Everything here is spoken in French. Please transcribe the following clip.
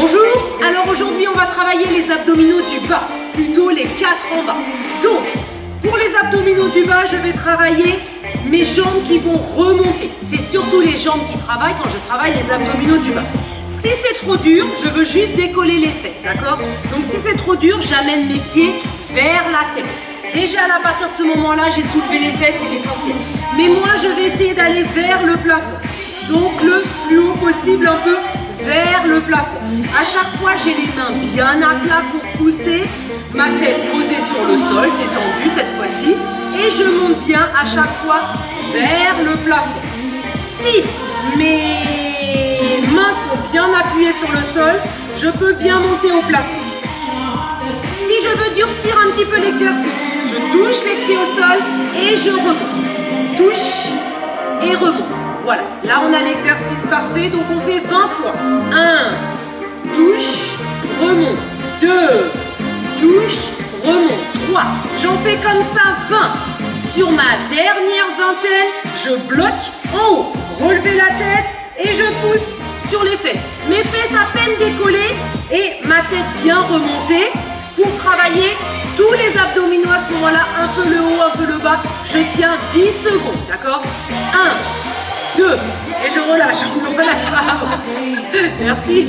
Bonjour, alors aujourd'hui on va travailler les abdominaux du bas, plutôt les quatre en bas. Donc, pour les abdominaux du bas, je vais travailler mes jambes qui vont remonter. C'est surtout les jambes qui travaillent quand je travaille les abdominaux du bas. Si c'est trop dur, je veux juste décoller les fesses, d'accord? Donc si c'est trop dur, j'amène mes pieds vers la tête. Déjà à partir de ce moment-là, j'ai soulevé les fesses, c'est l'essentiel. Mais moi, je vais essayer d'aller vers le plafond. Donc le plus haut possible, un peu vers le plafond. À chaque fois, j'ai les mains bien à plat pour pousser, ma tête posée sur le sol, détendue cette fois-ci, et je monte bien à chaque fois vers le plafond. Si mes mains sont bien appuyées sur le sol, je peux bien monter au plafond. Si je veux durcir un petit peu l'exercice, je touche les pieds au sol et je remonte. Touche et remonte. Voilà, là on a l'exercice parfait, donc on fait 20 fois. 1, touche, remonte. 2, touche, remonte. 3, j'en fais comme ça 20. Sur ma dernière vingtaine, je bloque en haut. Relevez la tête et je pousse sur les fesses. Mes fesses à peine décollées et ma tête bien remontée pour travailler tous les abdominaux à ce moment-là, un peu le haut, un peu le bas. Je tiens 10 secondes, d'accord? 1, 2, et je relâche, je ne relâche pas. Merci.